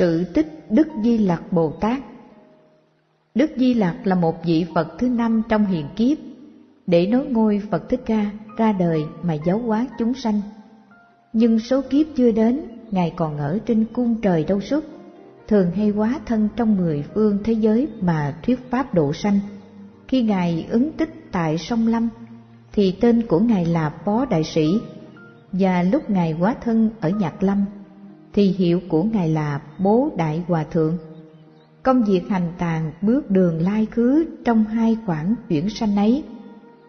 Sự tích Đức Di Lặc Bồ Tát Đức Di Lặc là một vị Phật thứ năm trong hiền kiếp, để nối ngôi Phật Thích Ca ra đời mà giáo hóa chúng sanh. Nhưng số kiếp chưa đến, Ngài còn ở trên cung trời đâu suốt, thường hay hóa thân trong mười phương thế giới mà thuyết pháp độ sanh. Khi Ngài ứng tích tại sông Lâm, thì tên của Ngài là Phó Đại Sĩ, và lúc Ngài hóa thân ở Nhạc Lâm, thì hiệu của Ngài là Bố Đại Hòa Thượng. Công việc hành tàn bước đường lai khứ trong hai khoảng chuyển sanh ấy,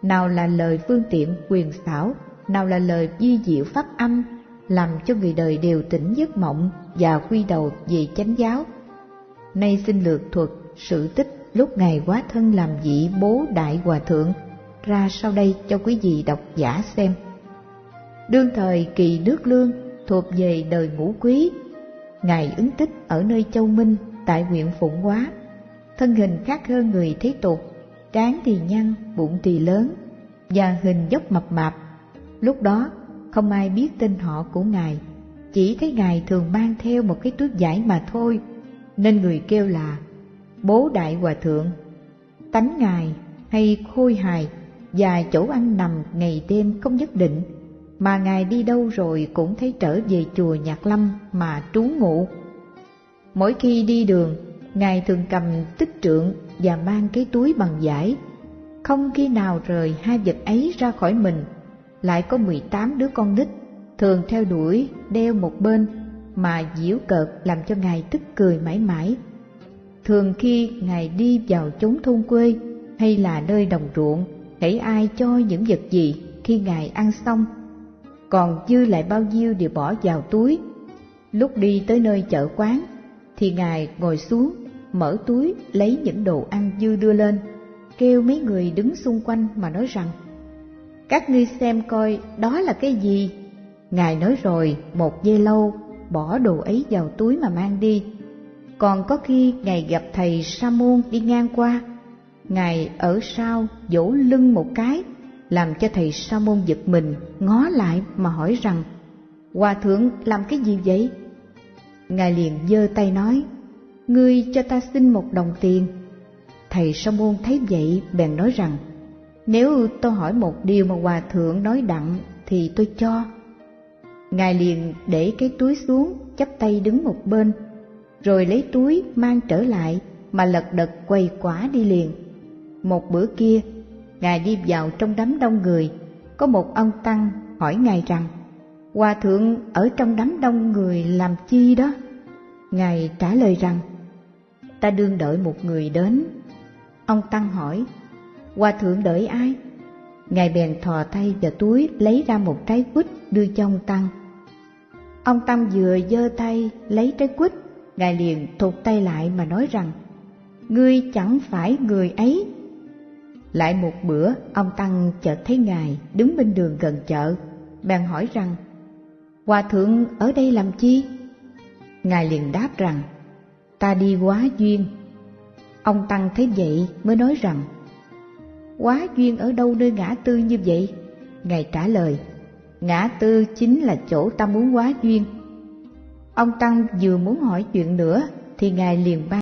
nào là lời phương tiện quyền xảo, nào là lời di diệu pháp âm, làm cho người đời đều tỉnh giấc mộng và quy đầu về chánh giáo. Nay xin lược thuật sự tích lúc Ngài quá thân làm vị bố đại hòa thượng ra sau đây cho quý vị độc giả xem. Đương thời kỳ nước lương thuộc về đời ngũ quý, Ngài ứng tích ở nơi Châu Minh tại huyện Phụng Hóa, thân hình khác hơn người thế tục, trán thì nhăn, bụng thì lớn, và hình dốc mập mạp. Lúc đó không ai biết tên họ của Ngài, chỉ thấy Ngài thường mang theo một cái túi vải mà thôi, nên người kêu là Bố Đại Hòa Thượng. Tánh Ngài hay khôi hài và chỗ ăn nằm ngày đêm không nhất định, mà Ngài đi đâu rồi cũng thấy trở về chùa Nhạc Lâm mà trú ngụ. Mỗi khi đi đường, Ngài thường cầm tích trượng và mang cái túi bằng vải, không khi nào rời hai vật ấy ra khỏi mình. Lại có mười tám đứa con nít, thường theo đuổi, đeo một bên, mà diễu cợt làm cho Ngài tức cười mãi mãi. Thường khi Ngài đi vào chốn thôn quê hay là nơi đồng ruộng, hãy ai cho những vật gì khi Ngài ăn xong, còn dư lại bao nhiêu đều bỏ vào túi. Lúc đi tới nơi chợ quán, thì Ngài ngồi xuống, mở túi lấy những đồ ăn dư đưa lên, kêu mấy người đứng xung quanh mà nói rằng Các ngươi xem coi đó là cái gì? Ngài nói rồi một giây lâu bỏ đồ ấy vào túi mà mang đi. Còn có khi Ngài gặp thầy Sa môn đi ngang qua, Ngài ở sau vỗ lưng một cái, làm cho thầy Sa môn giật mình, ngó lại mà hỏi rằng Hòa thượng làm cái gì vậy? Ngài liền giơ tay nói, Ngươi cho ta xin một đồng tiền. Thầy Sa môn thấy vậy bèn nói rằng, Nếu tôi hỏi một điều mà Hòa Thượng nói đặng thì tôi cho. Ngài liền để cái túi xuống, chắp tay đứng một bên, rồi lấy túi mang trở lại mà lật đật quầy quả đi liền. Một bữa kia, Ngài đi vào trong đám đông người, có một ông Tăng hỏi Ngài rằng, Hòa Thượng ở trong đám đông người làm chi đó? Ngài trả lời rằng, ta đương đợi một người đến. Ông Tăng hỏi, Hòa Thượng đợi ai? Ngài bèn thò tay vào túi lấy ra một trái quýt đưa cho ông Tăng. Ông Tăng vừa giơ tay lấy trái quýt, Ngài liền thụt tay lại mà nói rằng, Ngươi chẳng phải người ấy. Lại một bữa, ông Tăng chợt thấy Ngài đứng bên đường gần chợ, bèn hỏi rằng, Hòa Thượng ở đây làm chi? Ngài liền đáp rằng, ta đi quá duyên. Ông Tăng thấy vậy mới nói rằng, quá duyên ở đâu nơi ngã tư như vậy? Ngài trả lời, ngã tư chính là chỗ ta muốn quá duyên. Ông Tăng vừa muốn hỏi chuyện nữa thì Ngài liền ban